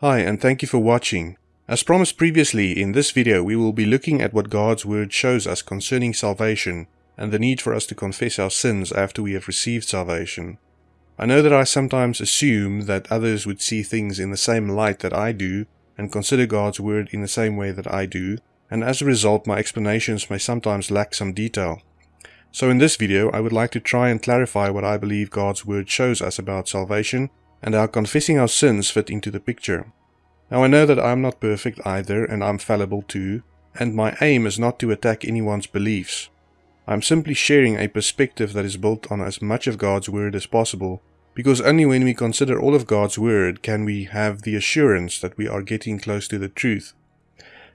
Hi, and thank you for watching. As promised previously, in this video we will be looking at what God's Word shows us concerning salvation and the need for us to confess our sins after we have received salvation. I know that I sometimes assume that others would see things in the same light that I do and consider God's Word in the same way that I do, and as a result my explanations may sometimes lack some detail. So in this video I would like to try and clarify what I believe God's Word shows us about salvation and how confessing our sins fit into the picture. Now I know that I'm not perfect either and I'm fallible too, and my aim is not to attack anyone's beliefs. I'm simply sharing a perspective that is built on as much of God's Word as possible, because only when we consider all of God's Word can we have the assurance that we are getting close to the truth.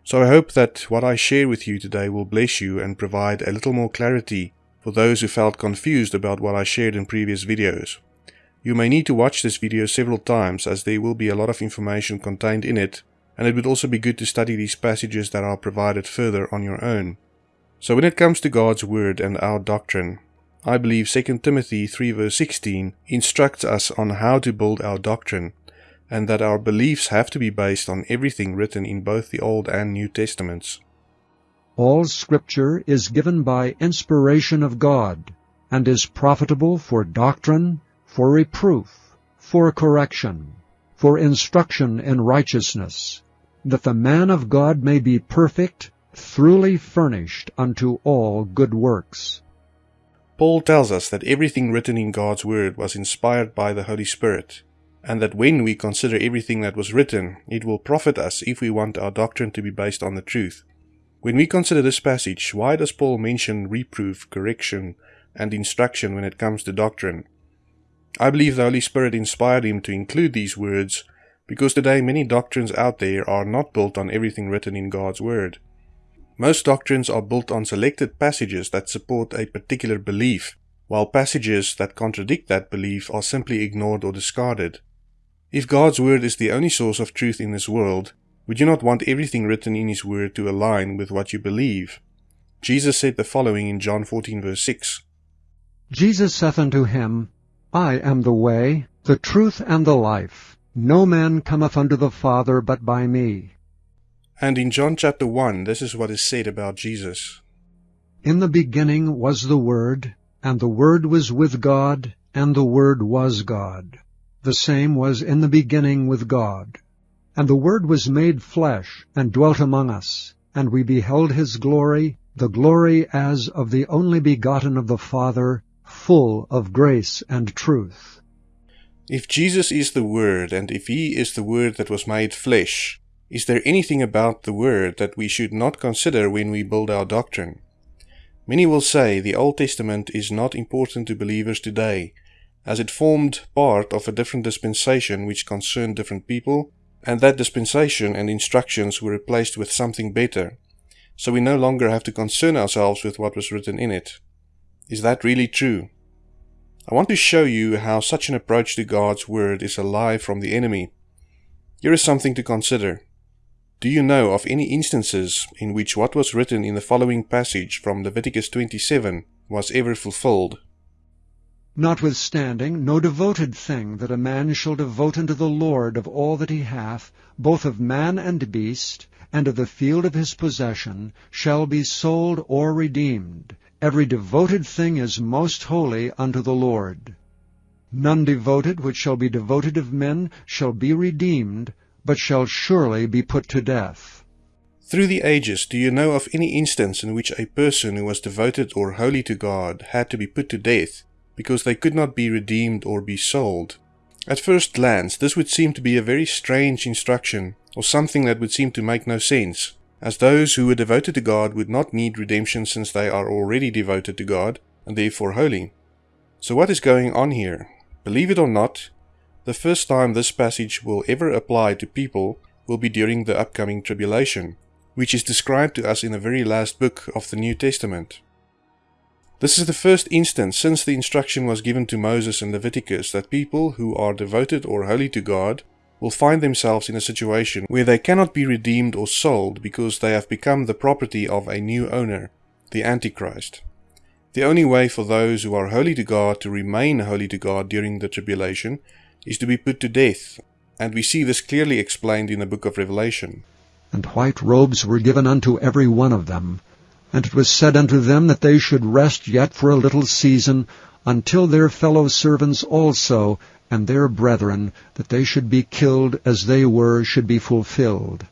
So I hope that what I share with you today will bless you and provide a little more clarity for those who felt confused about what I shared in previous videos. You may need to watch this video several times as there will be a lot of information contained in it, and it would also be good to study these passages that are provided further on your own. So when it comes to God's Word and our doctrine, I believe 2 Timothy 3 verse 16 instructs us on how to build our doctrine, and that our beliefs have to be based on everything written in both the Old and New Testaments. All Scripture is given by inspiration of God, and is profitable for doctrine, for reproof, for correction, for instruction in righteousness, that the man of God may be perfect, thoroughly furnished unto all good works. Paul tells us that everything written in God's Word was inspired by the Holy Spirit, and that when we consider everything that was written, it will profit us if we want our doctrine to be based on the truth. When we consider this passage, why does Paul mention reproof, correction, and instruction when it comes to doctrine? I believe the Holy Spirit inspired him to include these words because today many doctrines out there are not built on everything written in God's Word. Most doctrines are built on selected passages that support a particular belief, while passages that contradict that belief are simply ignored or discarded. If God's Word is the only source of truth in this world, would you not want everything written in His Word to align with what you believe? Jesus said the following in John 14 verse 6. Jesus saith unto him, I am the way, the truth, and the life. No man cometh unto the Father but by me. And in John chapter 1, this is what is said about Jesus. In the beginning was the Word, and the Word was with God, and the Word was God. The same was in the beginning with God. And the Word was made flesh, and dwelt among us, and we beheld his glory, the glory as of the only begotten of the Father, full of grace and truth. If Jesus is the Word, and if He is the Word that was made flesh, is there anything about the Word that we should not consider when we build our doctrine? Many will say the Old Testament is not important to believers today, as it formed part of a different dispensation which concerned different people, and that dispensation and instructions were replaced with something better, so we no longer have to concern ourselves with what was written in it. Is that really true? I want to show you how such an approach to God's Word is a lie from the enemy. Here is something to consider. Do you know of any instances in which what was written in the following passage from Leviticus 27 was ever fulfilled? Notwithstanding, no devoted thing that a man shall devote unto the Lord of all that he hath, both of man and beast, and of the field of his possession, shall be sold or redeemed. Every devoted thing is most holy unto the Lord. None devoted which shall be devoted of men shall be redeemed, but shall surely be put to death. Through the ages, do you know of any instance in which a person who was devoted or holy to God had to be put to death because they could not be redeemed or be sold? At first glance, this would seem to be a very strange instruction, or something that would seem to make no sense as those who were devoted to God would not need redemption since they are already devoted to God and therefore holy. So what is going on here? Believe it or not, the first time this passage will ever apply to people will be during the upcoming tribulation, which is described to us in the very last book of the New Testament. This is the first instance since the instruction was given to Moses and Leviticus that people who are devoted or holy to God will find themselves in a situation where they cannot be redeemed or sold because they have become the property of a new owner, the Antichrist. The only way for those who are holy to God to remain holy to God during the tribulation is to be put to death, and we see this clearly explained in the book of Revelation. And white robes were given unto every one of them. And it was said unto them that they should rest yet for a little season, until their fellow servants also, and their brethren, that they should be killed as they were, should be fulfilled.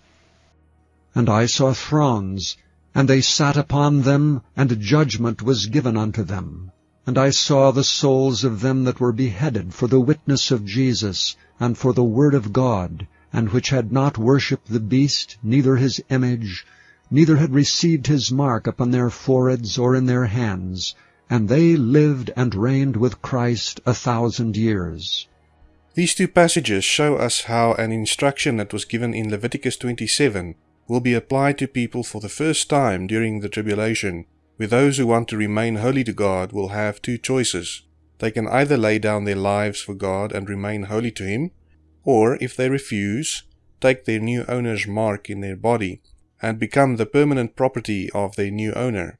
And I saw thrones, and they sat upon them, and judgment was given unto them. And I saw the souls of them that were beheaded for the witness of Jesus, and for the word of God, and which had not worshipped the beast, neither his image, neither had received his mark upon their foreheads or in their hands, and they lived and reigned with Christ a thousand years. These two passages show us how an instruction that was given in Leviticus 27 will be applied to people for the first time during the tribulation, where those who want to remain holy to God will have two choices. They can either lay down their lives for God and remain holy to Him, or, if they refuse, take their new owner's mark in their body and become the permanent property of their new owner.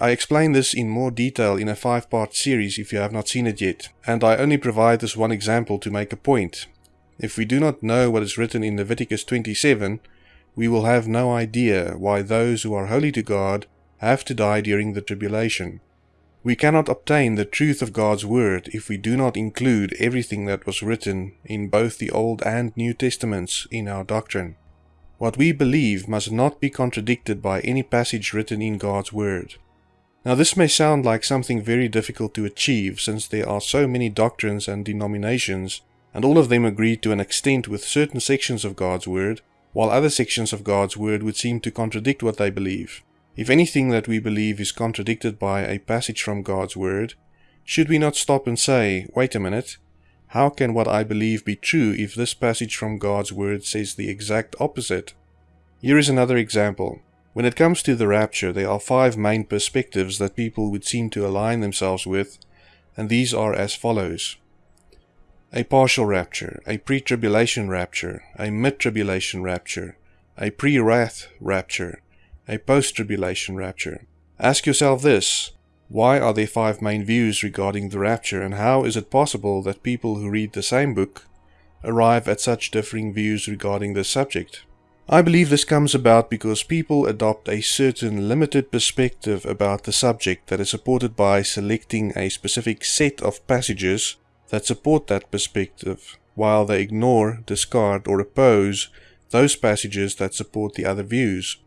I explain this in more detail in a five part series if you have not seen it yet, and I only provide this one example to make a point. If we do not know what is written in Leviticus 27, we will have no idea why those who are holy to God have to die during the tribulation. We cannot obtain the truth of God's Word if we do not include everything that was written in both the Old and New Testaments in our doctrine. What we believe must not be contradicted by any passage written in God's Word. Now, this may sound like something very difficult to achieve since there are so many doctrines and denominations, and all of them agree to an extent with certain sections of God's Word, while other sections of God's Word would seem to contradict what they believe. If anything that we believe is contradicted by a passage from God's Word, should we not stop and say, wait a minute, how can what I believe be true if this passage from God's Word says the exact opposite? Here is another example. When it comes to the rapture, there are five main perspectives that people would seem to align themselves with, and these are as follows a partial rapture, a pre tribulation rapture, a mid tribulation rapture, a pre wrath rapture, a post tribulation rapture. Ask yourself this why are there five main views regarding the rapture, and how is it possible that people who read the same book arrive at such differing views regarding this subject? I believe this comes about because people adopt a certain limited perspective about the subject that is supported by selecting a specific set of passages that support that perspective, while they ignore, discard, or oppose those passages that support the other views.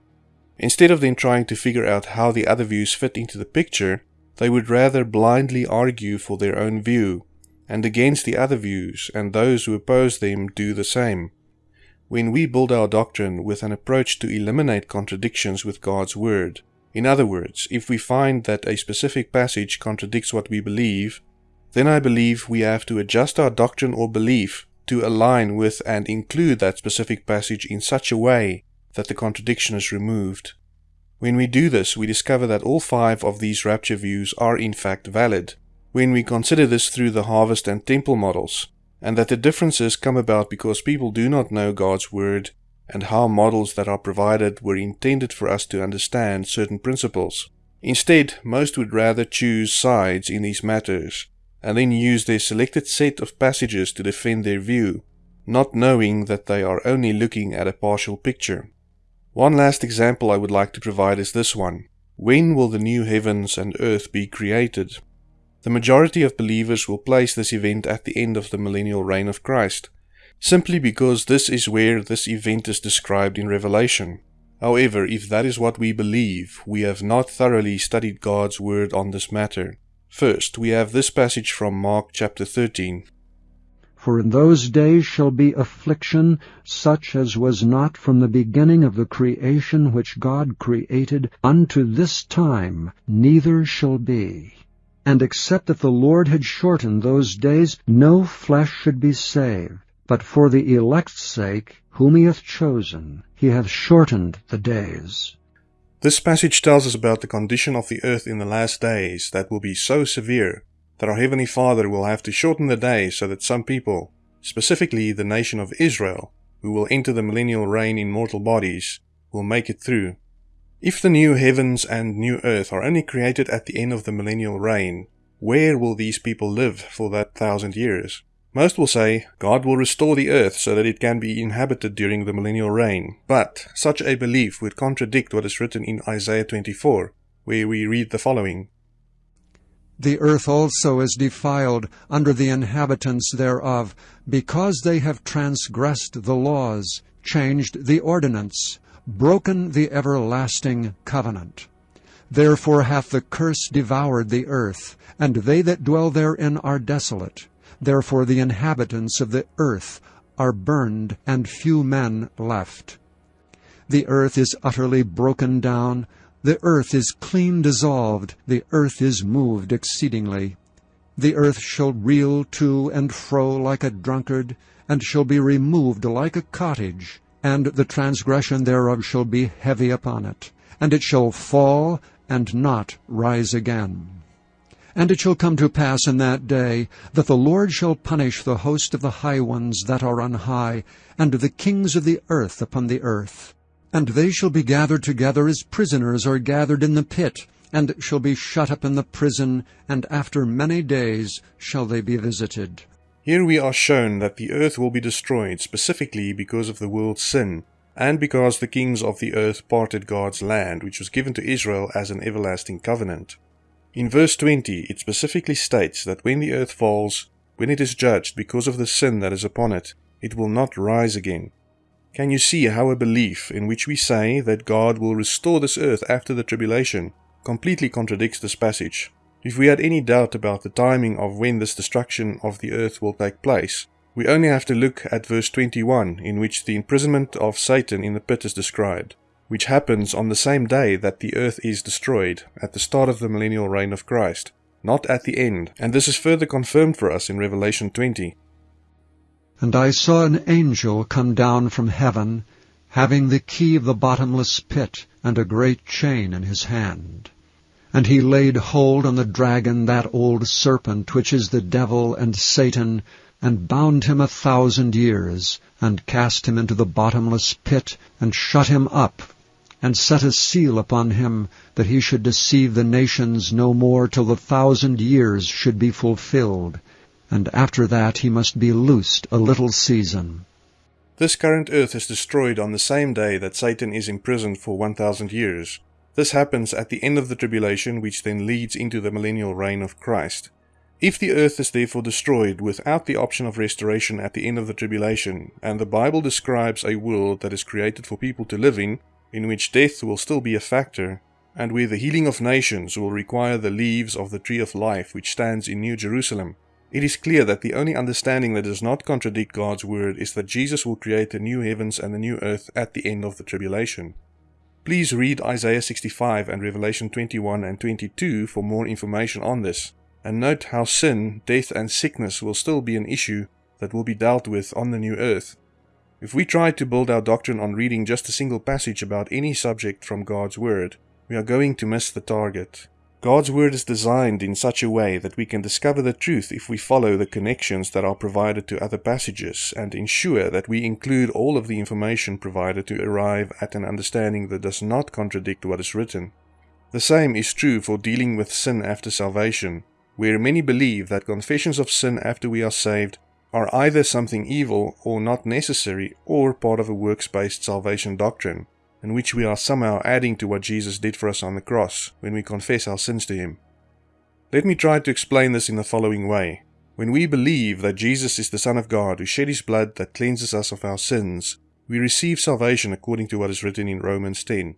Instead of then trying to figure out how the other views fit into the picture, they would rather blindly argue for their own view, and against the other views, and those who oppose them do the same. When we build our doctrine with an approach to eliminate contradictions with God's Word, in other words, if we find that a specific passage contradicts what we believe, then I believe we have to adjust our doctrine or belief to align with and include that specific passage in such a way that the contradiction is removed. When we do this, we discover that all five of these rapture views are in fact valid. When we consider this through the harvest and temple models, and that the differences come about because people do not know God's Word and how models that are provided were intended for us to understand certain principles. Instead, most would rather choose sides in these matters and then use their selected set of passages to defend their view, not knowing that they are only looking at a partial picture. One last example I would like to provide is this one. When will the new heavens and earth be created? The majority of believers will place this event at the end of the millennial reign of Christ, simply because this is where this event is described in Revelation. However, if that is what we believe, we have not thoroughly studied God's word on this matter. First, we have this passage from Mark chapter 13. For in those days shall be affliction, such as was not from the beginning of the creation which God created unto this time, neither shall be. And except that the Lord had shortened those days, no flesh should be saved. But for the elect's sake, whom he hath chosen, he hath shortened the days. This passage tells us about the condition of the earth in the last days that will be so severe that our Heavenly Father will have to shorten the day so that some people, specifically the nation of Israel, who will enter the millennial reign in mortal bodies, will make it through. If the new heavens and new earth are only created at the end of the millennial reign, where will these people live for that thousand years? Most will say God will restore the earth so that it can be inhabited during the millennial reign, but such a belief would contradict what is written in Isaiah 24, where we read the following The earth also is defiled under the inhabitants thereof, because they have transgressed the laws, changed the ordinance, broken the everlasting covenant. Therefore hath the curse devoured the earth, and they that dwell therein are desolate. Therefore the inhabitants of the earth are burned, and few men left. The earth is utterly broken down, the earth is clean dissolved, the earth is moved exceedingly. The earth shall reel to and fro like a drunkard, and shall be removed like a cottage, and the transgression thereof shall be heavy upon it, and it shall fall and not rise again. And it shall come to pass in that day that the Lord shall punish the host of the high ones that are on high, and the kings of the earth upon the earth. And they shall be gathered together as prisoners are gathered in the pit, and shall be shut up in the prison, and after many days shall they be visited. Here we are shown that the earth will be destroyed specifically because of the world's sin, and because the kings of the earth parted God's land, which was given to Israel as an everlasting covenant. In verse 20, it specifically states that when the earth falls, when it is judged because of the sin that is upon it, it will not rise again. Can you see how a belief in which we say that God will restore this earth after the tribulation completely contradicts this passage? If we had any doubt about the timing of when this destruction of the earth will take place, we only have to look at verse 21, in which the imprisonment of Satan in the pit is described, which happens on the same day that the earth is destroyed, at the start of the millennial reign of Christ, not at the end, and this is further confirmed for us in Revelation 20. And I saw an angel come down from heaven, having the key of the bottomless pit, and a great chain in his hand. And he laid hold on the dragon, that old serpent, which is the devil and Satan, and bound him a thousand years, and cast him into the bottomless pit, and shut him up, and set a seal upon him, that he should deceive the nations no more till the thousand years should be fulfilled, and after that he must be loosed a little season. This current earth is destroyed on the same day that Satan is imprisoned for 1000 years. This happens at the end of the tribulation, which then leads into the millennial reign of Christ. If the earth is therefore destroyed without the option of restoration at the end of the tribulation, and the Bible describes a world that is created for people to live in, in which death will still be a factor, and where the healing of nations will require the leaves of the tree of life which stands in New Jerusalem, it is clear that the only understanding that does not contradict God's word is that Jesus will create the new heavens and the new earth at the end of the tribulation. Please read Isaiah 65 and Revelation 21 and 22 for more information on this, and note how sin, death, and sickness will still be an issue that will be dealt with on the new earth. If we try to build our doctrine on reading just a single passage about any subject from God's Word, we are going to miss the target. God's Word is designed in such a way that we can discover the truth if we follow the connections that are provided to other passages and ensure that we include all of the information provided to arrive at an understanding that does not contradict what is written. The same is true for dealing with sin after salvation, where many believe that confessions of sin after we are saved are either something evil or not necessary or part of a works based salvation doctrine in which we are somehow adding to what Jesus did for us on the cross when we confess our sins to Him. Let me try to explain this in the following way. When we believe that Jesus is the Son of God who shed His blood that cleanses us of our sins, we receive salvation according to what is written in Romans 10.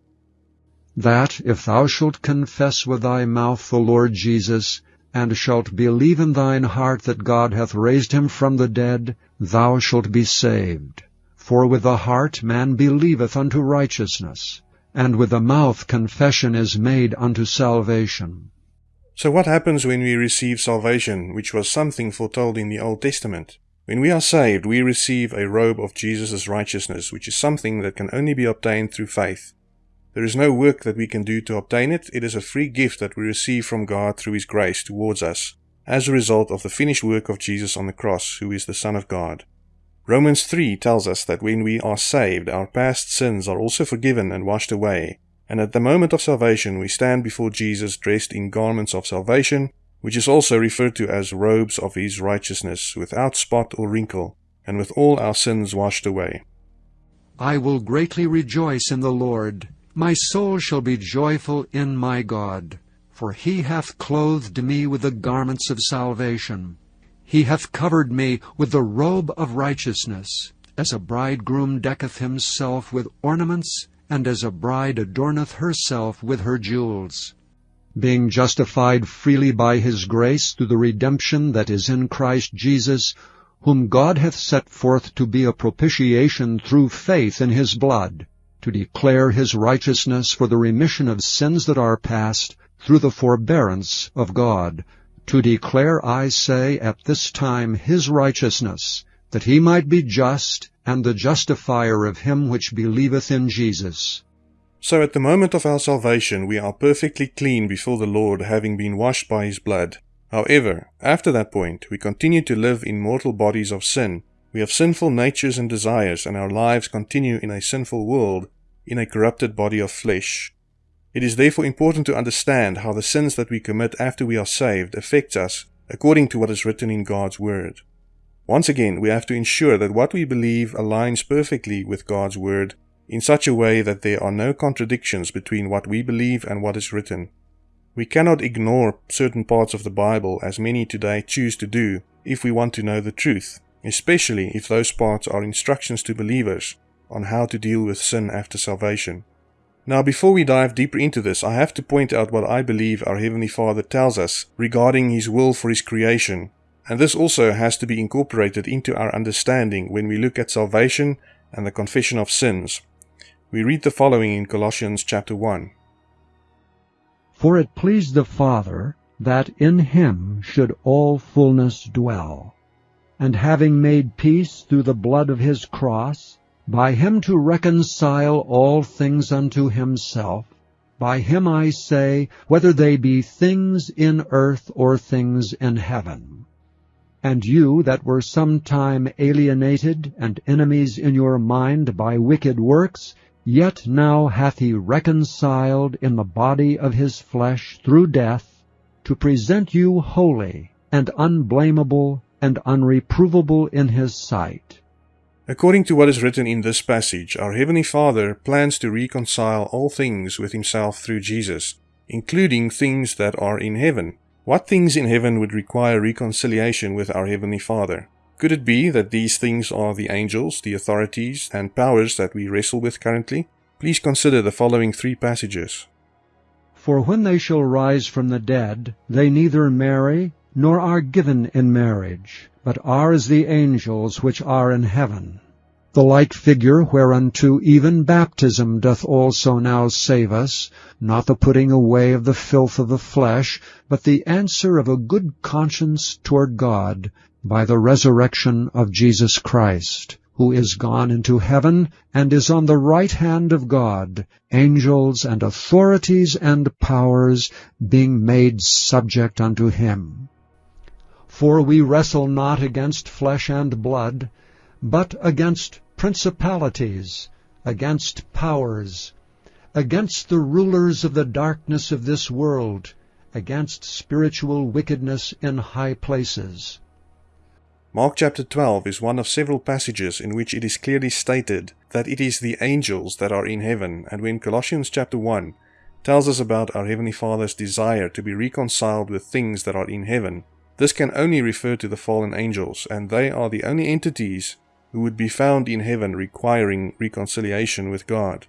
That if thou shalt confess with thy mouth the Lord Jesus, and shalt believe in thine heart that God hath raised him from the dead, thou shalt be saved. For with the heart man believeth unto righteousness, and with the mouth confession is made unto salvation. So what happens when we receive salvation, which was something foretold in the Old Testament? When we are saved, we receive a robe of Jesus' righteousness, which is something that can only be obtained through faith. There is no work that we can do to obtain it, it is a free gift that we receive from God through His grace towards us, as a result of the finished work of Jesus on the cross, who is the Son of God. Romans 3 tells us that when we are saved, our past sins are also forgiven and washed away, and at the moment of salvation we stand before Jesus dressed in garments of salvation, which is also referred to as robes of his righteousness, without spot or wrinkle, and with all our sins washed away. I will greatly rejoice in the Lord. My soul shall be joyful in my God. For he hath clothed me with the garments of salvation. He hath covered me with the robe of righteousness, as a bridegroom decketh himself with ornaments, and as a bride adorneth herself with her jewels. Being justified freely by his grace through the redemption that is in Christ Jesus, whom God hath set forth to be a propitiation through faith in his blood, to declare his righteousness for the remission of sins that are past, through the forbearance of God, to declare, I say, at this time his righteousness, that he might be just, and the justifier of him which believeth in Jesus. So at the moment of our salvation we are perfectly clean before the Lord, having been washed by his blood. However, after that point, we continue to live in mortal bodies of sin. We have sinful natures and desires, and our lives continue in a sinful world, in a corrupted body of flesh. It is therefore important to understand how the sins that we commit after we are saved affect us according to what is written in God's Word. Once again, we have to ensure that what we believe aligns perfectly with God's Word in such a way that there are no contradictions between what we believe and what is written. We cannot ignore certain parts of the Bible as many today choose to do if we want to know the truth, especially if those parts are instructions to believers on how to deal with sin after salvation. Now, before we dive deeper into this, I have to point out what I believe our Heavenly Father tells us regarding His will for His creation, and this also has to be incorporated into our understanding when we look at salvation and the confession of sins. We read the following in Colossians chapter 1. For it pleased the Father that in him should all fullness dwell, and having made peace through the blood of his cross, by him to reconcile all things unto himself, by him I say, whether they be things in earth or things in heaven. And you that were sometime alienated and enemies in your mind by wicked works, Yet now hath he reconciled in the body of his flesh through death, to present you holy and unblameable and unreprovable in his sight. According to what is written in this passage, our Heavenly Father plans to reconcile all things with Himself through Jesus, including things that are in heaven. What things in heaven would require reconciliation with our Heavenly Father? Could it be that these things are the angels, the authorities, and powers that we wrestle with currently? Please consider the following three passages. For when they shall rise from the dead, they neither marry, nor are given in marriage, but are as the angels which are in heaven. The like figure whereunto even baptism doth also now save us, not the putting away of the filth of the flesh, but the answer of a good conscience toward God, by the resurrection of Jesus Christ, who is gone into heaven and is on the right hand of God, angels and authorities and powers being made subject unto him. For we wrestle not against flesh and blood, but against principalities, against powers, against the rulers of the darkness of this world, against spiritual wickedness in high places. Mark chapter 12 is one of several passages in which it is clearly stated that it is the angels that are in heaven, and when Colossians chapter 1 tells us about our Heavenly Father's desire to be reconciled with things that are in heaven, this can only refer to the fallen angels, and they are the only entities who would be found in heaven requiring reconciliation with God.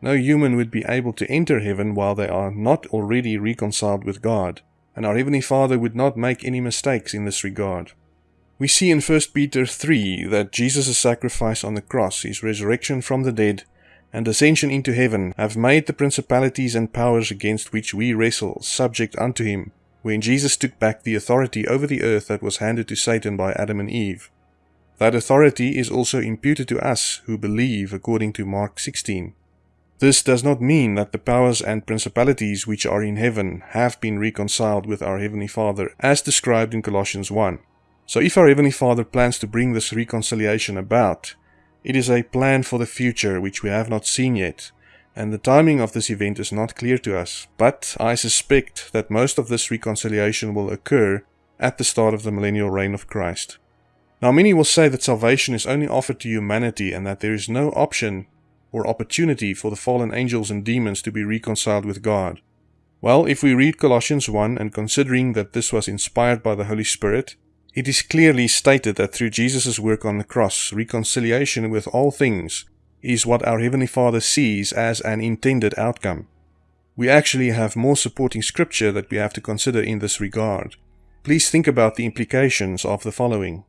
No human would be able to enter heaven while they are not already reconciled with God, and our Heavenly Father would not make any mistakes in this regard. We see in 1 Peter 3 that Jesus' sacrifice on the cross, his resurrection from the dead, and ascension into heaven have made the principalities and powers against which we wrestle subject unto him, when Jesus took back the authority over the earth that was handed to Satan by Adam and Eve. That authority is also imputed to us who believe according to Mark 16. This does not mean that the powers and principalities which are in heaven have been reconciled with our Heavenly Father as described in Colossians 1. So if our Heavenly Father plans to bring this reconciliation about, it is a plan for the future which we have not seen yet, and the timing of this event is not clear to us, but I suspect that most of this reconciliation will occur at the start of the millennial reign of Christ. Now, many will say that salvation is only offered to humanity and that there is no option or opportunity for the fallen angels and demons to be reconciled with God. Well, if we read Colossians 1 and considering that this was inspired by the Holy Spirit, it is clearly stated that through Jesus' work on the cross, reconciliation with all things is what our Heavenly Father sees as an intended outcome. We actually have more supporting scripture that we have to consider in this regard. Please think about the implications of the following.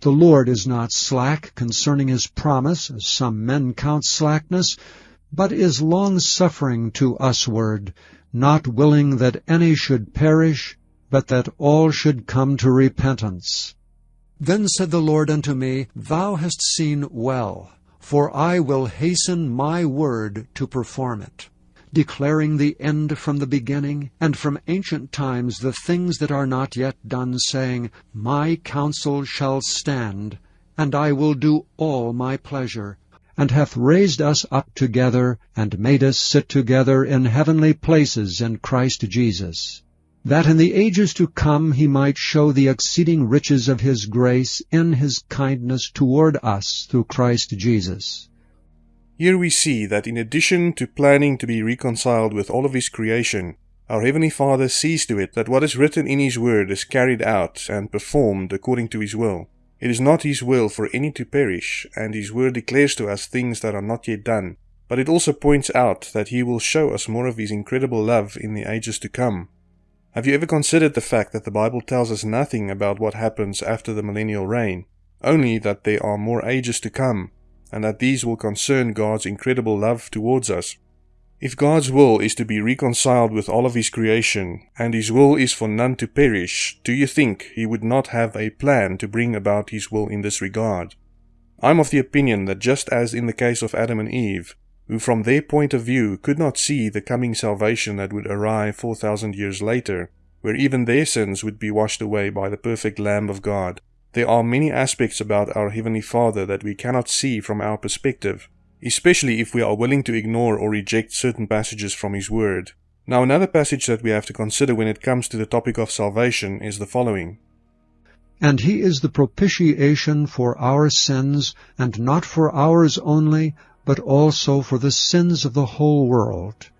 The Lord is not slack concerning his promise, as some men count slackness, but is long-suffering to usward, not willing that any should perish, but that all should come to repentance. Then said the Lord unto me, Thou hast seen well, for I will hasten my word to perform it declaring the end from the beginning, and from ancient times the things that are not yet done, saying, My counsel shall stand, and I will do all my pleasure, and hath raised us up together, and made us sit together in heavenly places in Christ Jesus, that in the ages to come he might show the exceeding riches of his grace in his kindness toward us through Christ Jesus. Here we see that in addition to planning to be reconciled with all of His creation, our Heavenly Father sees to it that what is written in His Word is carried out and performed according to His will. It is not His will for any to perish, and His Word declares to us things that are not yet done, but it also points out that He will show us more of His incredible love in the ages to come. Have you ever considered the fact that the Bible tells us nothing about what happens after the millennial reign, only that there are more ages to come, and that these will concern God's incredible love towards us. If God's will is to be reconciled with all of His creation, and His will is for none to perish, do you think He would not have a plan to bring about His will in this regard? I'm of the opinion that just as in the case of Adam and Eve, who from their point of view could not see the coming salvation that would arrive 4,000 years later, where even their sins would be washed away by the perfect Lamb of God, there are many aspects about our Heavenly Father that we cannot see from our perspective, especially if we are willing to ignore or reject certain passages from His Word. Now, another passage that we have to consider when it comes to the topic of salvation is the following. And he is the propitiation for our sins, and not for ours only, but also for the sins of the whole world.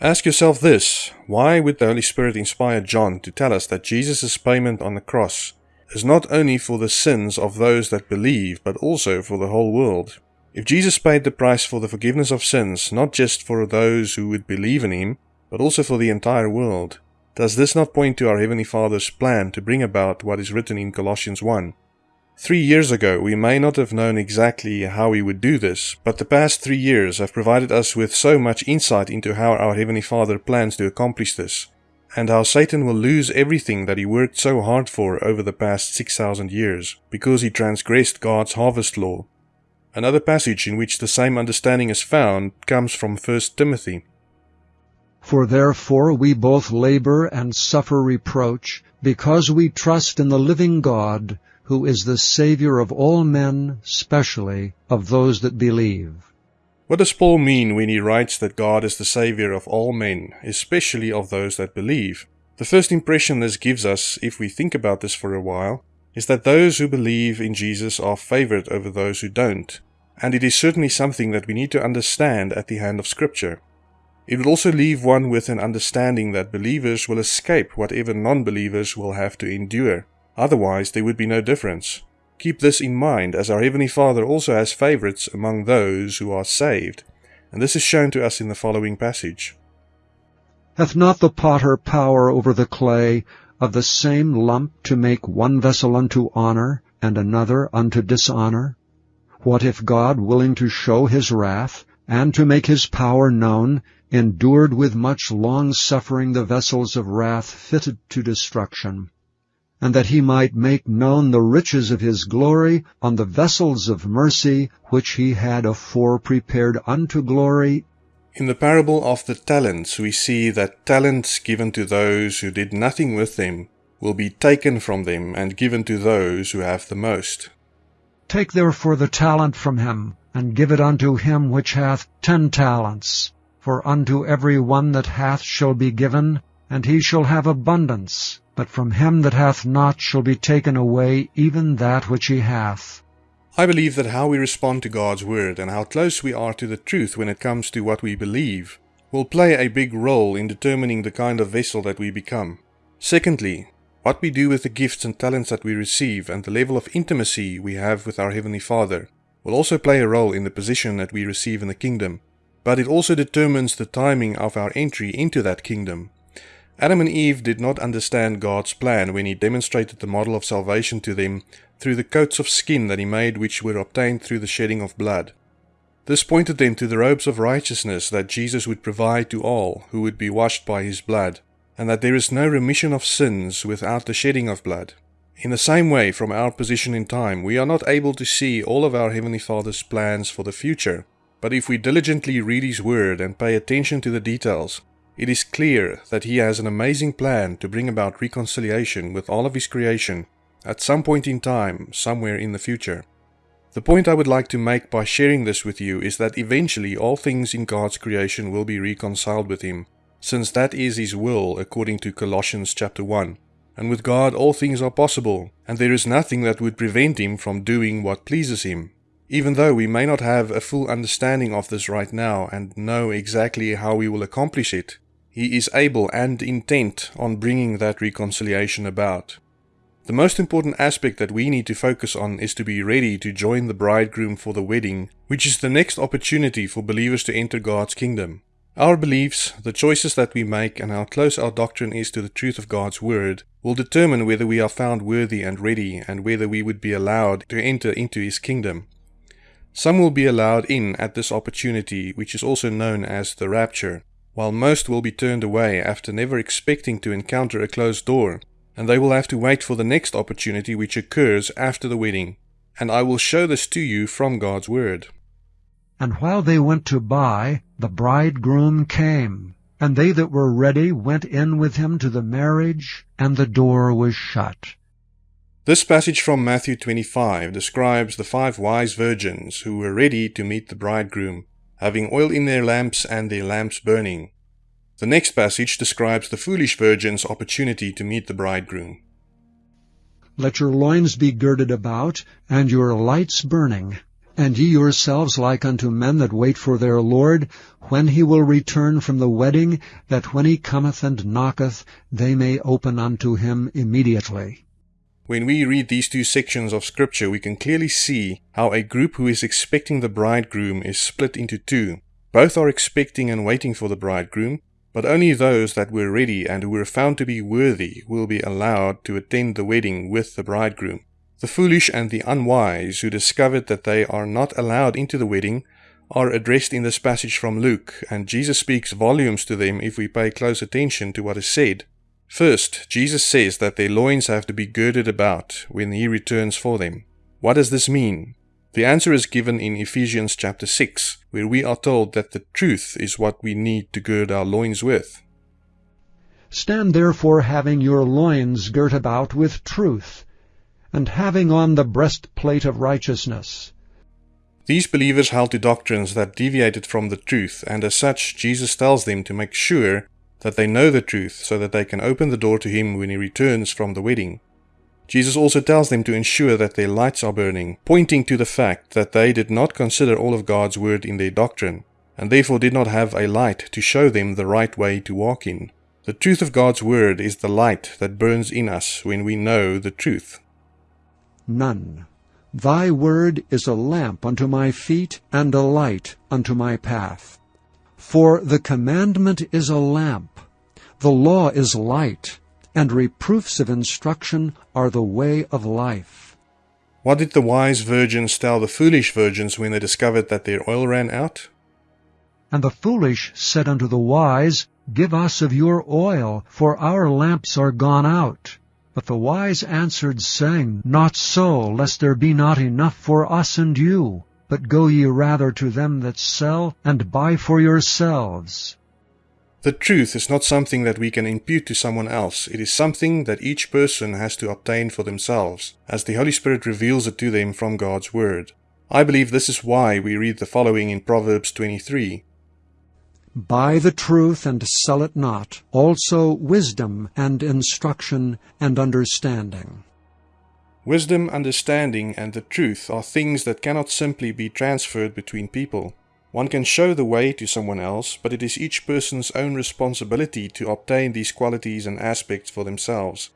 Ask yourself this why would the Holy Spirit inspire John to tell us that Jesus' payment on the cross is not only for the sins of those that believe, but also for the whole world. If Jesus paid the price for the forgiveness of sins, not just for those who would believe in him, but also for the entire world, does this not point to our Heavenly Father's plan to bring about what is written in Colossians 1? Three years ago, we may not have known exactly how he would do this, but the past three years have provided us with so much insight into how our Heavenly Father plans to accomplish this and how Satan will lose everything that he worked so hard for over the past 6,000 years, because he transgressed God's harvest law. Another passage in which the same understanding is found comes from 1 Timothy. For therefore we both labor and suffer reproach, because we trust in the living God, who is the Saviour of all men, specially of those that believe. What does Paul mean when he writes that God is the Saviour of all men, especially of those that believe? The first impression this gives us, if we think about this for a while, is that those who believe in Jesus are favored over those who don't, and it is certainly something that we need to understand at the hand of Scripture. It will also leave one with an understanding that believers will escape whatever non believers will have to endure, otherwise, there would be no difference. Keep this in mind, as our Heavenly Father also has favorites among those who are saved, and this is shown to us in the following passage. Hath not the potter power over the clay, of the same lump to make one vessel unto honor, and another unto dishonor? What if God, willing to show his wrath, and to make his power known, endured with much long suffering the vessels of wrath fitted to destruction, and that he might make known the riches of his glory on the vessels of mercy which he had afore prepared unto glory. In the parable of the talents, we see that talents given to those who did nothing with them will be taken from them and given to those who have the most. Take therefore the talent from him, and give it unto him which hath ten talents. For unto every one that hath shall be given, and he shall have abundance. But from him that hath not shall be taken away even that which he hath. I believe that how we respond to God's Word and how close we are to the truth when it comes to what we believe will play a big role in determining the kind of vessel that we become. Secondly, what we do with the gifts and talents that we receive and the level of intimacy we have with our Heavenly Father will also play a role in the position that we receive in the kingdom, but it also determines the timing of our entry into that kingdom. Adam and Eve did not understand God's plan when He demonstrated the model of salvation to them through the coats of skin that He made, which were obtained through the shedding of blood. This pointed them to the robes of righteousness that Jesus would provide to all who would be washed by His blood and that there is no remission of sins without the shedding of blood. In the same way, from our position in time, we are not able to see all of our Heavenly Father's plans for the future, but if we diligently read His Word and pay attention to the details, it is clear that He has an amazing plan to bring about reconciliation with all of His creation at some point in time, somewhere in the future. The point I would like to make by sharing this with you is that eventually all things in God's creation will be reconciled with Him, since that is his will according to Colossians chapter 1. And with God all things are possible, and there is nothing that would prevent him from doing what pleases him. Even though we may not have a full understanding of this right now and know exactly how we will accomplish it, he is able and intent on bringing that reconciliation about. The most important aspect that we need to focus on is to be ready to join the bridegroom for the wedding, which is the next opportunity for believers to enter God's kingdom. Our beliefs, the choices that we make, and how close our doctrine is to the truth of God's Word will determine whether we are found worthy and ready, and whether we would be allowed to enter into His kingdom. Some will be allowed in at this opportunity, which is also known as the rapture, while most will be turned away after never expecting to encounter a closed door, and they will have to wait for the next opportunity which occurs after the wedding. And I will show this to you from God's Word. And while they went to buy, the bridegroom came. And they that were ready went in with him to the marriage, and the door was shut. This passage from Matthew 25 describes the five wise virgins who were ready to meet the bridegroom, having oil in their lamps and their lamps burning. The next passage describes the foolish virgin's opportunity to meet the bridegroom. Let your loins be girded about, and your lights burning. And ye yourselves like unto men that wait for their Lord, when he will return from the wedding, that when he cometh and knocketh, they may open unto him immediately. When we read these two sections of Scripture, we can clearly see how a group who is expecting the bridegroom is split into two. Both are expecting and waiting for the bridegroom, but only those that were ready and who were found to be worthy will be allowed to attend the wedding with the bridegroom. The foolish and the unwise who discovered that they are not allowed into the wedding are addressed in this passage from Luke, and Jesus speaks volumes to them if we pay close attention to what is said. First, Jesus says that their loins have to be girded about when he returns for them. What does this mean? The answer is given in Ephesians chapter 6, where we are told that the truth is what we need to gird our loins with. Stand therefore having your loins girt about with truth, and having on the breastplate of righteousness. These believers held to doctrines that deviated from the truth, and as such, Jesus tells them to make sure that they know the truth so that they can open the door to Him when He returns from the wedding. Jesus also tells them to ensure that their lights are burning, pointing to the fact that they did not consider all of God's Word in their doctrine, and therefore did not have a light to show them the right way to walk in. The truth of God's Word is the light that burns in us when we know the truth. None. Thy word is a lamp unto my feet, and a light unto my path. For the commandment is a lamp, the law is light, and reproofs of instruction are the way of life. What did the wise virgins tell the foolish virgins when they discovered that their oil ran out? And the foolish said unto the wise, Give us of your oil, for our lamps are gone out. But the wise answered, saying, Not so, lest there be not enough for us and you. But go ye rather to them that sell, and buy for yourselves. The truth is not something that we can impute to someone else. It is something that each person has to obtain for themselves, as the Holy Spirit reveals it to them from God's Word. I believe this is why we read the following in Proverbs 23. Buy the truth and sell it not, also wisdom and instruction and understanding. Wisdom, understanding, and the truth are things that cannot simply be transferred between people. One can show the way to someone else, but it is each person's own responsibility to obtain these qualities and aspects for themselves.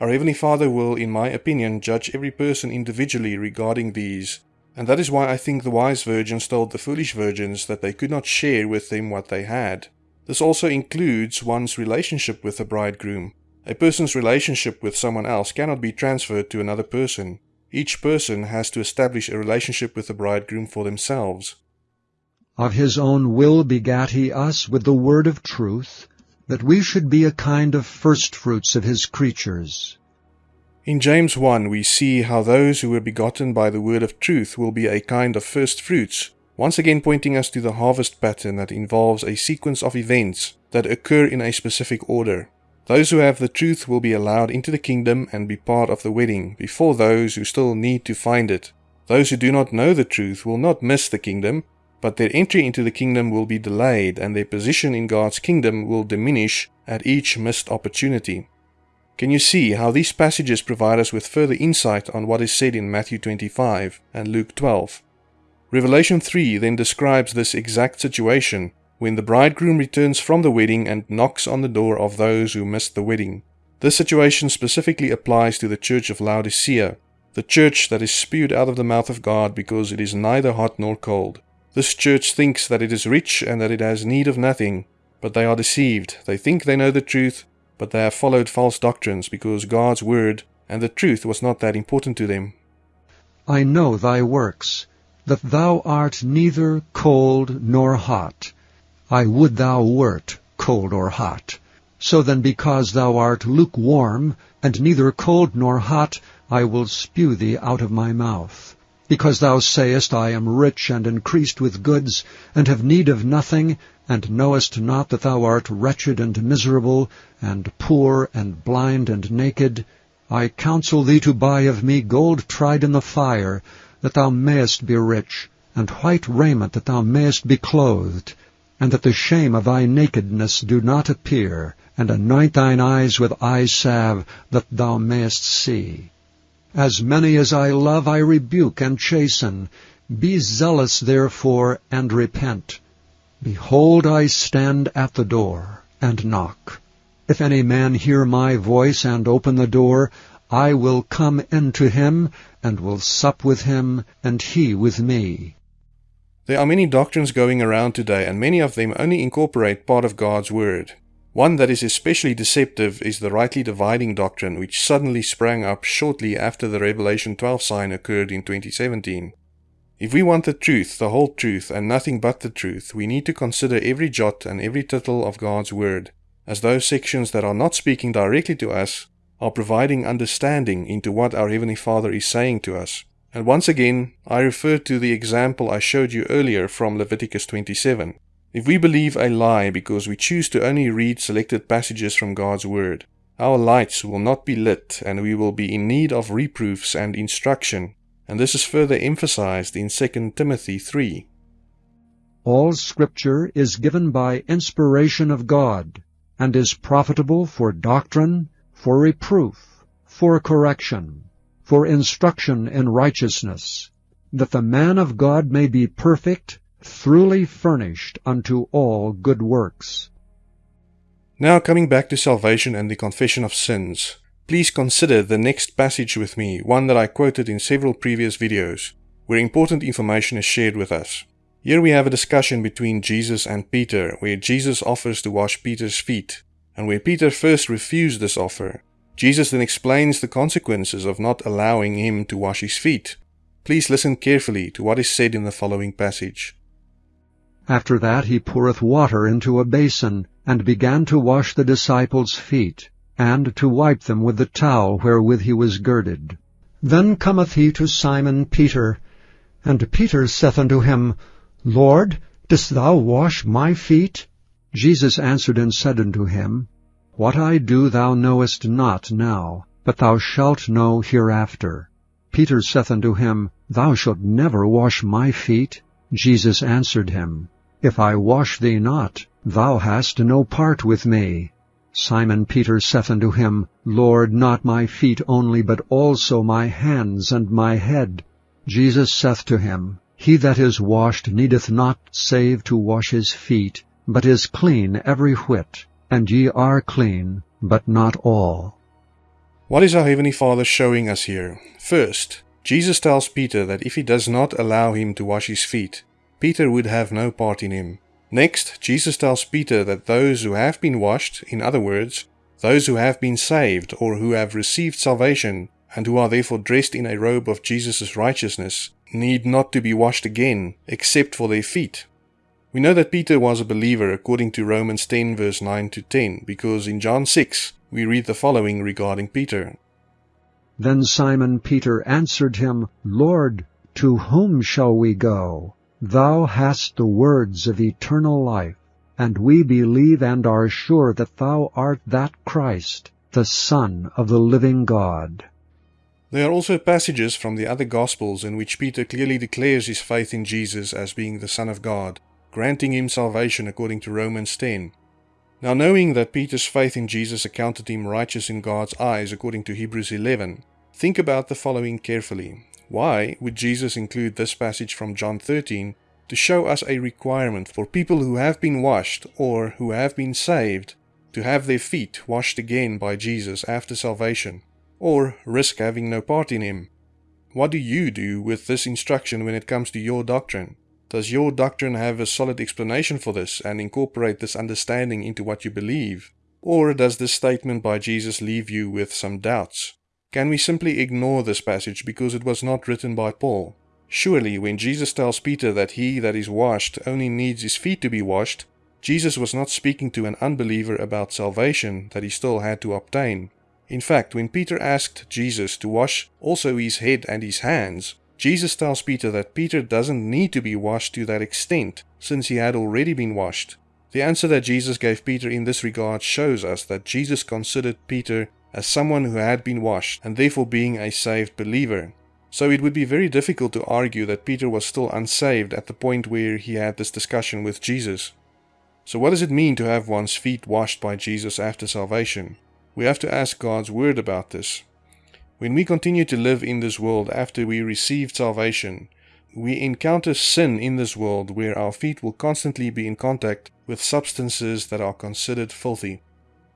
Our Heavenly Father will, in my opinion, judge every person individually regarding these, and that is why I think the wise virgins told the foolish virgins that they could not share with them what they had. This also includes one's relationship with the bridegroom. A person's relationship with someone else cannot be transferred to another person. Each person has to establish a relationship with the bridegroom for themselves. Of his own will begat he us with the word of truth, that we should be a kind of firstfruits of his creatures. In James 1 we see how those who were begotten by the word of truth will be a kind of first fruits, once again pointing us to the harvest pattern that involves a sequence of events that occur in a specific order. Those who have the truth will be allowed into the kingdom and be part of the wedding before those who still need to find it. Those who do not know the truth will not miss the kingdom, but their entry into the kingdom will be delayed and their position in God's kingdom will diminish at each missed opportunity. Can you see how these passages provide us with further insight on what is said in Matthew 25 and Luke 12? Revelation 3 then describes this exact situation when the bridegroom returns from the wedding and knocks on the door of those who missed the wedding. This situation specifically applies to the church of Laodicea, the church that is spewed out of the mouth of God because it is neither hot nor cold. This church thinks that it is rich and that it has need of nothing, but they are deceived. They think they know the truth, but they have followed false doctrines because God's word and the truth was not that important to them. I know thy works, that thou art neither cold nor hot. I would thou wert cold or hot. So then because thou art lukewarm, and neither cold nor hot, I will spew thee out of my mouth. Because thou sayest, I am rich and increased with goods, and have need of nothing, and knowest not that thou art wretched and miserable, and poor, and blind, and naked, I counsel thee to buy of me gold tried in the fire, that thou mayest be rich, and white raiment that thou mayest be clothed, and that the shame of thy nakedness do not appear, and anoint thine eyes with eye salve, that thou mayest see. As many as I love I rebuke and chasten. Be zealous therefore, and repent. Behold, I stand at the door, and knock. If any man hear my voice, and open the door, I will come into him, and will sup with him, and he with me. There are many doctrines going around today, and many of them only incorporate part of God's Word. One that is especially deceptive is the rightly dividing doctrine, which suddenly sprang up shortly after the Revelation 12 sign occurred in 2017. If we want the truth, the whole truth, and nothing but the truth, we need to consider every jot and every tittle of God's Word, as those sections that are not speaking directly to us are providing understanding into what our Heavenly Father is saying to us. And once again, I refer to the example I showed you earlier from Leviticus 27. If we believe a lie because we choose to only read selected passages from God's Word, our lights will not be lit and we will be in need of reproofs and instruction, and this is further emphasized in 2 Timothy 3. All Scripture is given by inspiration of God, and is profitable for doctrine, for reproof, for correction, for instruction in righteousness, that the man of God may be perfect, throughly furnished unto all good works. Now coming back to salvation and the confession of sins, please consider the next passage with me, one that I quoted in several previous videos, where important information is shared with us. Here we have a discussion between Jesus and Peter, where Jesus offers to wash Peter's feet, and where Peter first refused this offer. Jesus then explains the consequences of not allowing him to wash his feet. Please listen carefully to what is said in the following passage. After that he poureth water into a basin, and began to wash the disciples' feet, and to wipe them with the towel wherewith he was girded. Then cometh he to Simon Peter, and Peter saith unto him, Lord, dost thou wash my feet? Jesus answered and said unto him, What I do thou knowest not now, but thou shalt know hereafter. Peter saith unto him, Thou shalt never wash my feet. Jesus answered him, If I wash thee not, thou hast no part with me. Simon Peter saith unto him, Lord, not my feet only, but also my hands and my head. Jesus saith to him, He that is washed needeth not save to wash his feet, but is clean every whit. And ye are clean, but not all. What is our Heavenly Father showing us here? First, Jesus tells Peter that if he does not allow him to wash his feet, Peter would have no part in him. Next, Jesus tells Peter that those who have been washed, in other words, those who have been saved or who have received salvation and who are therefore dressed in a robe of Jesus' righteousness, need not to be washed again, except for their feet. We know that Peter was a believer according to Romans 10 verse 9 to 10, because in John 6 we read the following regarding Peter. Then Simon Peter answered him, Lord, to whom shall we go? Thou hast the words of eternal life, and we believe and are sure that thou art that Christ, the Son of the living God. There are also passages from the other Gospels in which Peter clearly declares his faith in Jesus as being the Son of God, granting him salvation according to Romans 10. Now knowing that Peter's faith in Jesus accounted him righteous in God's eyes according to Hebrews 11, think about the following carefully. Why would Jesus include this passage from John 13 to show us a requirement for people who have been washed or who have been saved to have their feet washed again by Jesus after salvation, or risk having no part in Him? What do you do with this instruction when it comes to your doctrine? Does your doctrine have a solid explanation for this and incorporate this understanding into what you believe? Or does this statement by Jesus leave you with some doubts? Can we simply ignore this passage because it was not written by Paul? Surely, when Jesus tells Peter that he that is washed only needs his feet to be washed, Jesus was not speaking to an unbeliever about salvation that he still had to obtain. In fact, when Peter asked Jesus to wash also his head and his hands, Jesus tells Peter that Peter doesn't need to be washed to that extent, since he had already been washed. The answer that Jesus gave Peter in this regard shows us that Jesus considered Peter as someone who had been washed and therefore being a saved believer. So it would be very difficult to argue that Peter was still unsaved at the point where he had this discussion with Jesus. So what does it mean to have one's feet washed by Jesus after salvation? We have to ask God's word about this. When we continue to live in this world after we received salvation, we encounter sin in this world where our feet will constantly be in contact with substances that are considered filthy.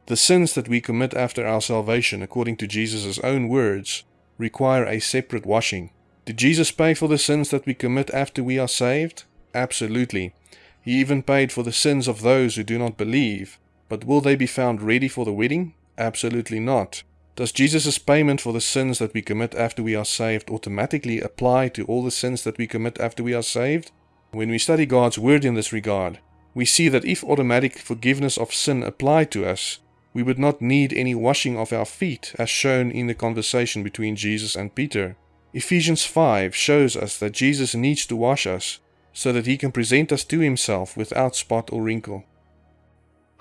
The sins that we commit after our salvation, according to Jesus' own words, require a separate washing. Did Jesus pay for the sins that we commit after we are saved? Absolutely. He even paid for the sins of those who do not believe. But will they be found ready for the wedding? Absolutely not. Does Jesus' payment for the sins that we commit after we are saved automatically apply to all the sins that we commit after we are saved? When we study God's Word in this regard, we see that if automatic forgiveness of sin applied to us, we would not need any washing of our feet, as shown in the conversation between Jesus and Peter. Ephesians 5 shows us that Jesus needs to wash us so that he can present us to himself without spot or wrinkle.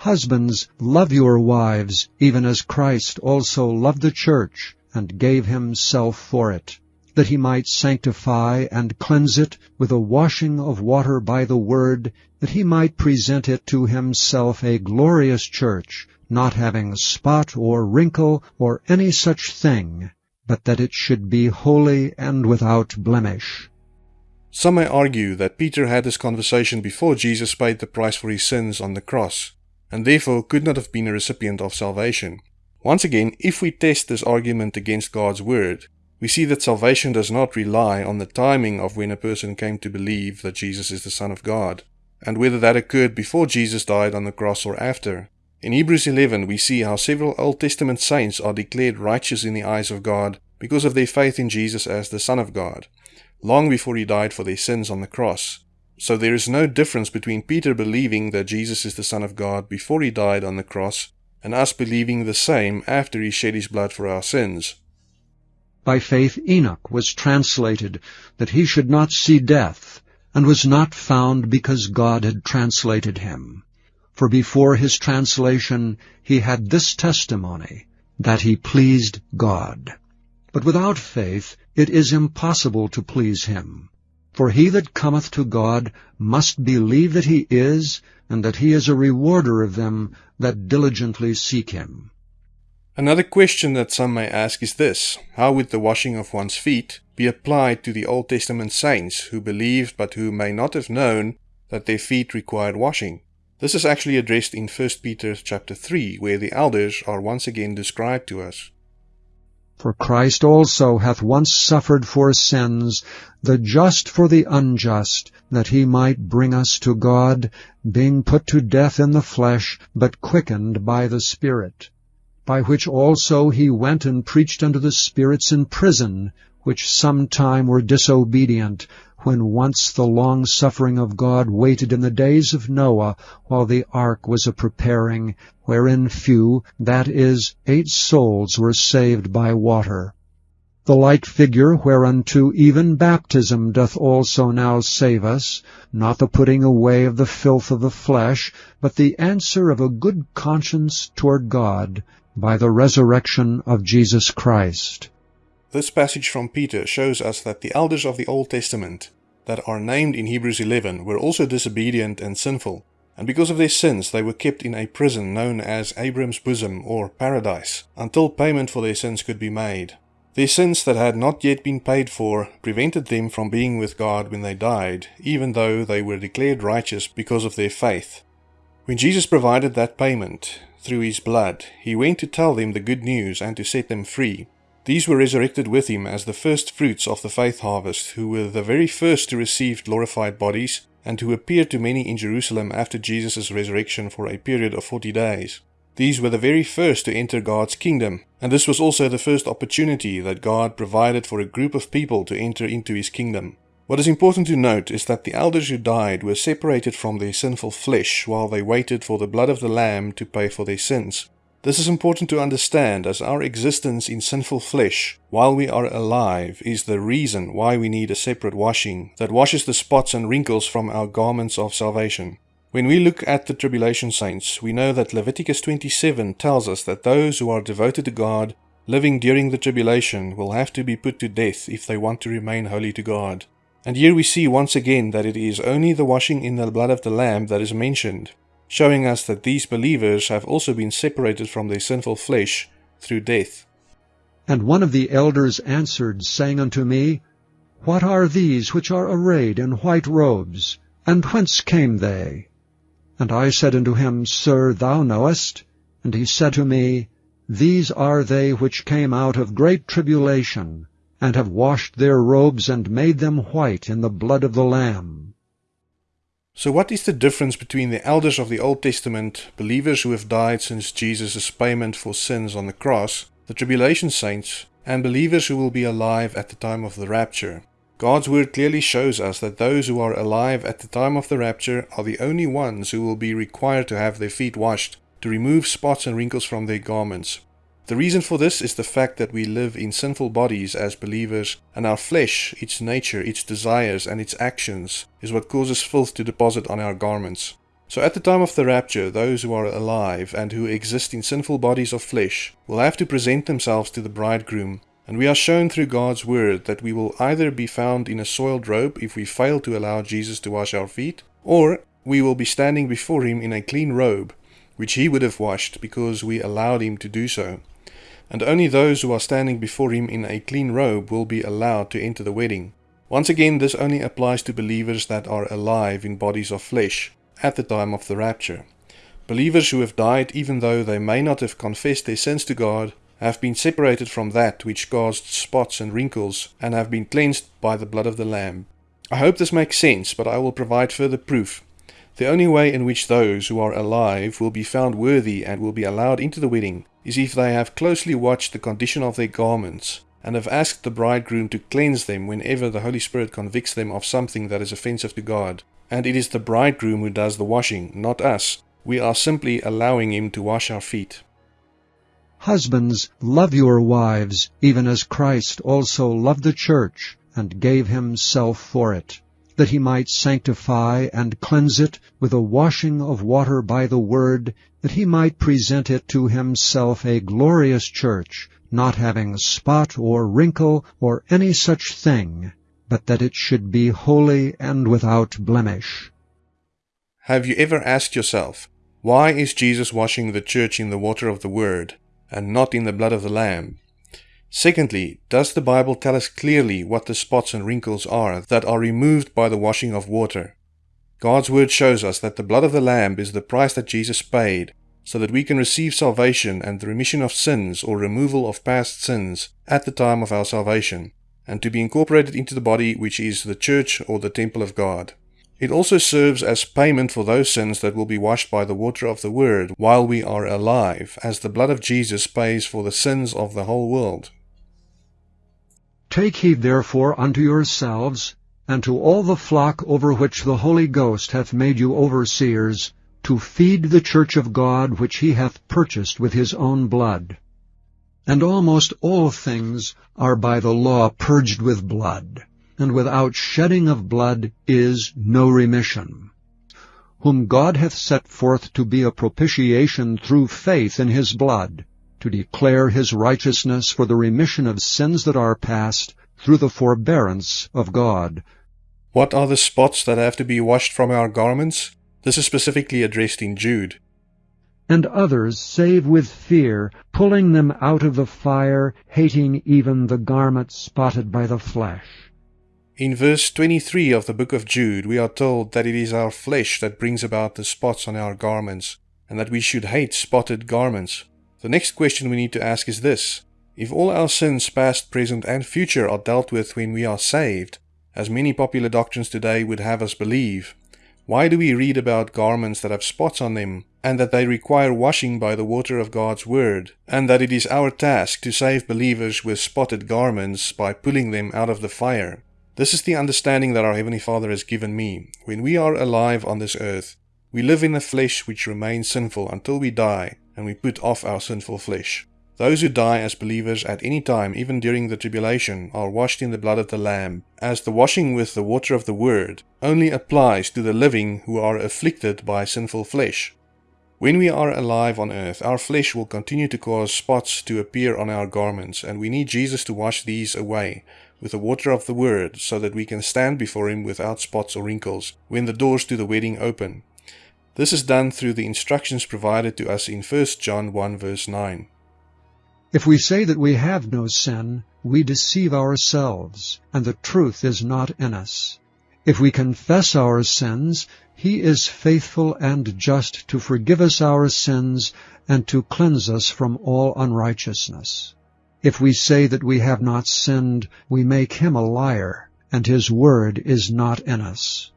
Husbands, love your wives, even as Christ also loved the church, and gave himself for it, that he might sanctify and cleanse it with a washing of water by the word, that he might present it to himself a glorious church, not having spot or wrinkle or any such thing, but that it should be holy and without blemish. Some may argue that Peter had this conversation before Jesus paid the price for his sins on the cross, and therefore could not have been a recipient of salvation. Once again, if we test this argument against God's word, we see that salvation does not rely on the timing of when a person came to believe that Jesus is the Son of God, and whether that occurred before Jesus died on the cross or after. In Hebrews 11, we see how several Old Testament saints are declared righteous in the eyes of God because of their faith in Jesus as the Son of God, long before he died for their sins on the cross. So there is no difference between Peter believing that Jesus is the Son of God before he died on the cross and us believing the same after he shed his blood for our sins. By faith Enoch was translated that he should not see death, and was not found because God had translated him. For before his translation he had this testimony, that he pleased God. But without faith it is impossible to please him. For he that cometh to God must believe that he is, and that he is a rewarder of them that diligently seek him. Another question that some may ask is this How would the washing of one's feet be applied to the Old Testament saints who believed but who may not have known that their feet required washing? This is actually addressed in 1 Peter chapter 3, where the elders are once again described to us. For Christ also hath once suffered for sins, the just for the unjust, that he might bring us to God, being put to death in the flesh, but quickened by the Spirit. By which also he went and preached unto the spirits in prison, which sometime were disobedient, when once the long suffering of God waited in the days of Noah, while the ark was a preparing, wherein few, that is, eight souls, were saved by water. The like figure whereunto even baptism doth also now save us, not the putting away of the filth of the flesh, but the answer of a good conscience toward God, by the resurrection of Jesus Christ. This passage from Peter shows us that the elders of the Old Testament that are named in Hebrews 11 were also disobedient and sinful, and because of their sins they were kept in a prison known as Abraham's bosom or paradise, until payment for their sins could be made. Their sins that had not yet been paid for prevented them from being with God when they died, even though they were declared righteous because of their faith. When Jesus provided that payment through his blood, he went to tell them the good news and to set them free. These were resurrected with him as the first fruits of the faith harvest, who were the very first to receive glorified bodies, and who appeared to many in Jerusalem after Jesus' resurrection for a period of forty days. These were the very first to enter God's kingdom, and this was also the first opportunity that God provided for a group of people to enter into his kingdom. What is important to note is that the elders who died were separated from their sinful flesh while they waited for the blood of the Lamb to pay for their sins. This is important to understand as our existence in sinful flesh, while we are alive, is the reason why we need a separate washing that washes the spots and wrinkles from our garments of salvation. When we look at the tribulation saints, we know that Leviticus 27 tells us that those who are devoted to God, living during the tribulation, will have to be put to death if they want to remain holy to God. And here we see once again that it is only the washing in the blood of the Lamb that is mentioned, showing us that these believers have also been separated from their sinful flesh through death. And one of the elders answered, saying unto me, What are these which are arrayed in white robes, and whence came they? And I said unto him, Sir, thou knowest. And he said to me, These are they which came out of great tribulation, and have washed their robes and made them white in the blood of the Lamb. So, what is the difference between the elders of the Old Testament, believers who have died since Jesus' payment for sins on the cross, the tribulation saints, and believers who will be alive at the time of the rapture? God's word clearly shows us that those who are alive at the time of the rapture are the only ones who will be required to have their feet washed to remove spots and wrinkles from their garments. The reason for this is the fact that we live in sinful bodies as believers, and our flesh, its nature, its desires, and its actions, is what causes filth to deposit on our garments. So at the time of the rapture, those who are alive and who exist in sinful bodies of flesh will have to present themselves to the bridegroom, and we are shown through God's word that we will either be found in a soiled robe if we fail to allow Jesus to wash our feet, or we will be standing before him in a clean robe, which he would have washed because we allowed him to do so and only those who are standing before him in a clean robe will be allowed to enter the wedding. Once again, this only applies to believers that are alive in bodies of flesh at the time of the rapture. Believers who have died, even though they may not have confessed their sins to God, have been separated from that which caused spots and wrinkles, and have been cleansed by the blood of the Lamb. I hope this makes sense, but I will provide further proof. The only way in which those who are alive will be found worthy and will be allowed into the wedding is if they have closely watched the condition of their garments, and have asked the bridegroom to cleanse them whenever the Holy Spirit convicts them of something that is offensive to God. And it is the bridegroom who does the washing, not us. We are simply allowing him to wash our feet. Husbands, love your wives, even as Christ also loved the church, and gave himself for it that he might sanctify and cleanse it with a washing of water by the word, that he might present it to himself a glorious church, not having spot or wrinkle or any such thing, but that it should be holy and without blemish. Have you ever asked yourself, why is Jesus washing the church in the water of the Word and not in the blood of the Lamb? Secondly, does the Bible tell us clearly what the spots and wrinkles are that are removed by the washing of water? God's Word shows us that the blood of the Lamb is the price that Jesus paid so that we can receive salvation and the remission of sins or removal of past sins at the time of our salvation, and to be incorporated into the body which is the church or the temple of God. It also serves as payment for those sins that will be washed by the water of the Word while we are alive, as the blood of Jesus pays for the sins of the whole world. Take heed therefore unto yourselves, and to all the flock over which the Holy Ghost hath made you overseers, to feed the church of God which he hath purchased with his own blood. And almost all things are by the law purged with blood, and without shedding of blood is no remission. Whom God hath set forth to be a propitiation through faith in his blood, to declare his righteousness for the remission of sins that are past, through the forbearance of God. What are the spots that have to be washed from our garments? This is specifically addressed in Jude. And others save with fear, pulling them out of the fire, hating even the garment spotted by the flesh. In verse 23 of the book of Jude, we are told that it is our flesh that brings about the spots on our garments, and that we should hate spotted garments. The next question we need to ask is this. If all our sins, past, present, and future, are dealt with when we are saved, as many popular doctrines today would have us believe, why do we read about garments that have spots on them, and that they require washing by the water of God's Word, and that it is our task to save believers with spotted garments by pulling them out of the fire? This is the understanding that our Heavenly Father has given me. When we are alive on this earth, we live in a flesh which remains sinful until we die, and we put off our sinful flesh. Those who die as believers at any time, even during the tribulation, are washed in the blood of the Lamb, as the washing with the water of the Word only applies to the living who are afflicted by sinful flesh. When we are alive on earth, our flesh will continue to cause spots to appear on our garments, and we need Jesus to wash these away with the water of the Word, so that we can stand before Him without spots or wrinkles when the doors to the wedding open. This is done through the instructions provided to us in 1 John 1 verse 9. If we say that we have no sin, we deceive ourselves, and the truth is not in us. If we confess our sins, he is faithful and just to forgive us our sins and to cleanse us from all unrighteousness. If we say that we have not sinned, we make him a liar, and his word is not in us.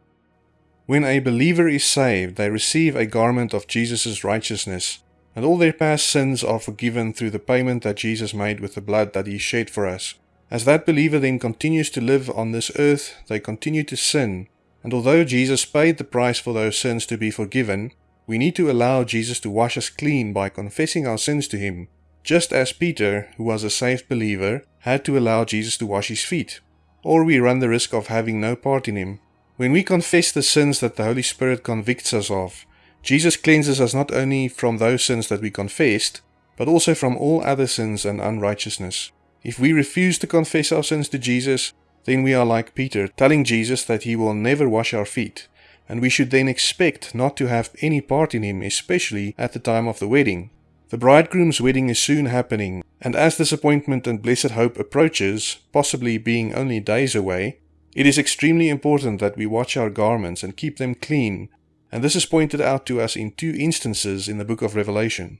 When a believer is saved, they receive a garment of Jesus' righteousness, and all their past sins are forgiven through the payment that Jesus made with the blood that he shed for us. As that believer then continues to live on this earth, they continue to sin, and although Jesus paid the price for those sins to be forgiven, we need to allow Jesus to wash us clean by confessing our sins to him, just as Peter, who was a saved believer, had to allow Jesus to wash his feet, or we run the risk of having no part in him. When we confess the sins that the Holy Spirit convicts us of, Jesus cleanses us not only from those sins that we confessed, but also from all other sins and unrighteousness. If we refuse to confess our sins to Jesus, then we are like Peter, telling Jesus that he will never wash our feet, and we should then expect not to have any part in him, especially at the time of the wedding. The bridegroom's wedding is soon happening, and as this appointment and blessed hope approaches, possibly being only days away, it is extremely important that we watch our garments and keep them clean and this is pointed out to us in two instances in the book of Revelation.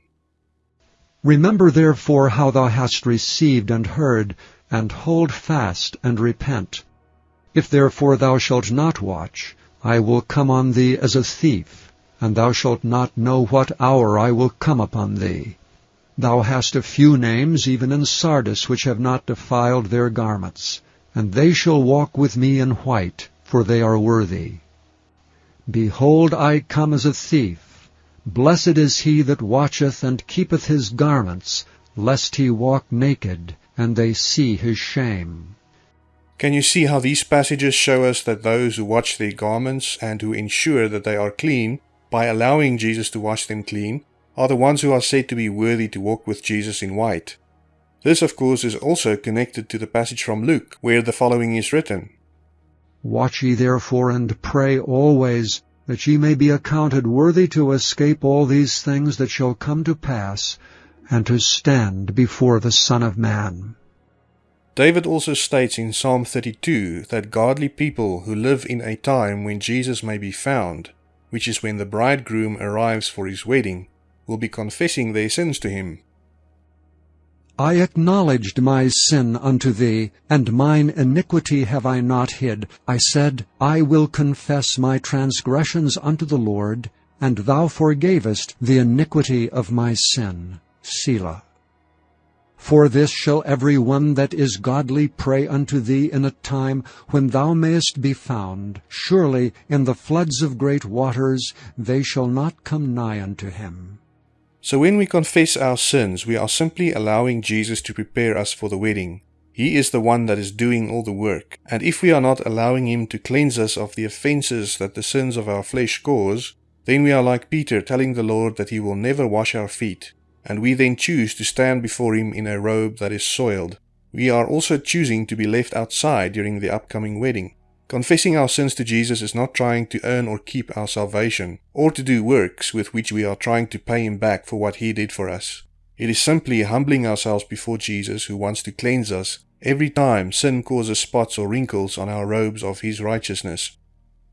Remember therefore how thou hast received and heard, and hold fast and repent. If therefore thou shalt not watch, I will come on thee as a thief, and thou shalt not know what hour I will come upon thee. Thou hast a few names even in Sardis which have not defiled their garments, and they shall walk with me in white, for they are worthy. Behold, I come as a thief. Blessed is he that watcheth and keepeth his garments, lest he walk naked, and they see his shame. Can you see how these passages show us that those who watch their garments and who ensure that they are clean, by allowing Jesus to wash them clean, are the ones who are said to be worthy to walk with Jesus in white? This, of course, is also connected to the passage from Luke, where the following is written Watch ye therefore and pray always, that ye may be accounted worthy to escape all these things that shall come to pass, and to stand before the Son of Man. David also states in Psalm 32 that godly people who live in a time when Jesus may be found, which is when the bridegroom arrives for his wedding, will be confessing their sins to him. I acknowledged my sin unto thee, and mine iniquity have I not hid. I said, I will confess my transgressions unto the Lord, and thou forgavest the iniquity of my sin. Selah. For this shall every one that is godly pray unto thee in a time when thou mayest be found. Surely in the floods of great waters they shall not come nigh unto him. So when we confess our sins, we are simply allowing Jesus to prepare us for the wedding. He is the one that is doing all the work, and if we are not allowing Him to cleanse us of the offenses that the sins of our flesh cause, then we are like Peter telling the Lord that He will never wash our feet and we then choose to stand before Him in a robe that is soiled. We are also choosing to be left outside during the upcoming wedding. Confessing our sins to Jesus is not trying to earn or keep our salvation, or to do works with which we are trying to pay Him back for what He did for us. It is simply humbling ourselves before Jesus who wants to cleanse us every time sin causes spots or wrinkles on our robes of His righteousness.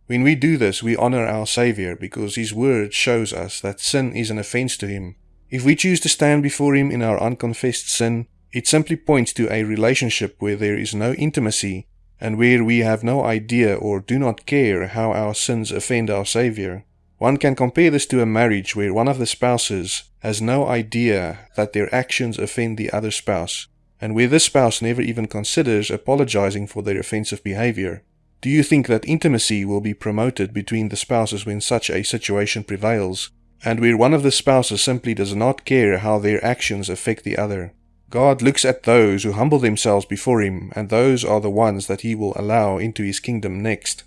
When we do this, we honor our Savior because His Word shows us that sin is an offense to Him if we choose to stand before Him in our unconfessed sin, it simply points to a relationship where there is no intimacy and where we have no idea or do not care how our sins offend our Savior. One can compare this to a marriage where one of the spouses has no idea that their actions offend the other spouse, and where this spouse never even considers apologizing for their offensive behavior. Do you think that intimacy will be promoted between the spouses when such a situation prevails, and where one of the spouses simply does not care how their actions affect the other. God looks at those who humble themselves before Him, and those are the ones that He will allow into His kingdom next.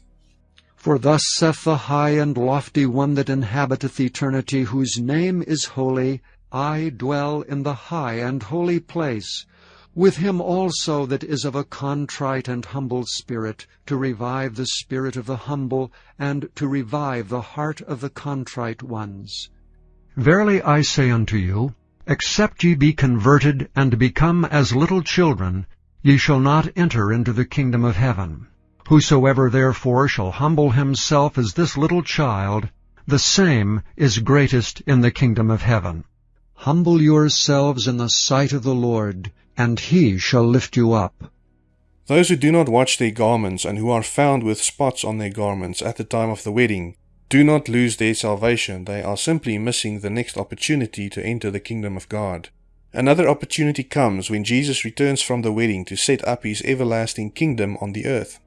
For thus saith the high and lofty one that inhabiteth eternity, whose name is holy, I dwell in the high and holy place, with him also that is of a contrite and humble spirit, to revive the spirit of the humble, and to revive the heart of the contrite ones. Verily I say unto you, Except ye be converted, and become as little children, ye shall not enter into the kingdom of heaven. Whosoever therefore shall humble himself as this little child, the same is greatest in the kingdom of heaven. Humble yourselves in the sight of the Lord, and he shall lift you up. Those who do not watch their garments and who are found with spots on their garments at the time of the wedding do not lose their salvation, they are simply missing the next opportunity to enter the kingdom of God. Another opportunity comes when Jesus returns from the wedding to set up his everlasting kingdom on the earth.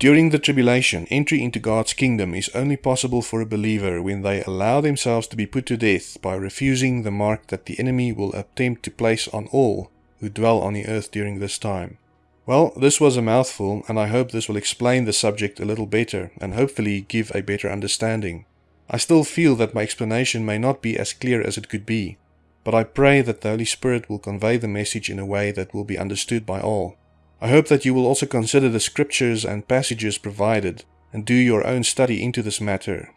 During the tribulation, entry into God's kingdom is only possible for a believer when they allow themselves to be put to death by refusing the mark that the enemy will attempt to place on all who dwell on the earth during this time. Well, this was a mouthful, and I hope this will explain the subject a little better and hopefully give a better understanding. I still feel that my explanation may not be as clear as it could be, but I pray that the Holy Spirit will convey the message in a way that will be understood by all. I hope that you will also consider the scriptures and passages provided and do your own study into this matter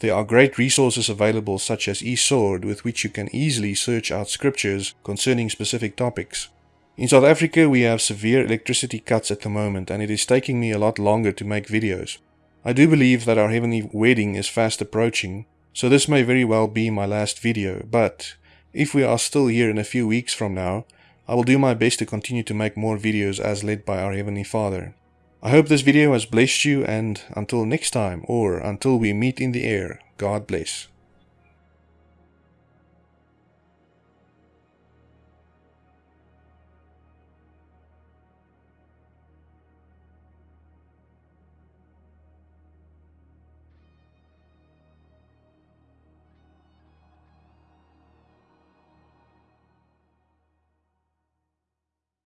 there are great resources available such as e-Sword with which you can easily search out scriptures concerning specific topics. In South Africa we have severe electricity cuts at the moment and it is taking me a lot longer to make videos. I do believe that our heavenly wedding is fast approaching, so this may very well be my last video, but if we are still here in a few weeks from now, I will do my best to continue to make more videos as led by our Heavenly Father. I hope this video has blessed you and until next time or until we meet in the air, God bless.